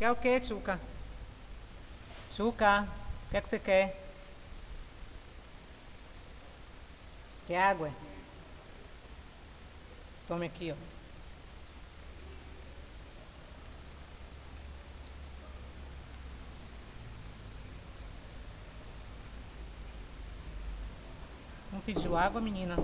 Quer o que, Chuca? Chuca, o que é que você quer? Quer água? Tome aqui, ó. Não pediu água, menina?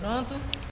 Pronto?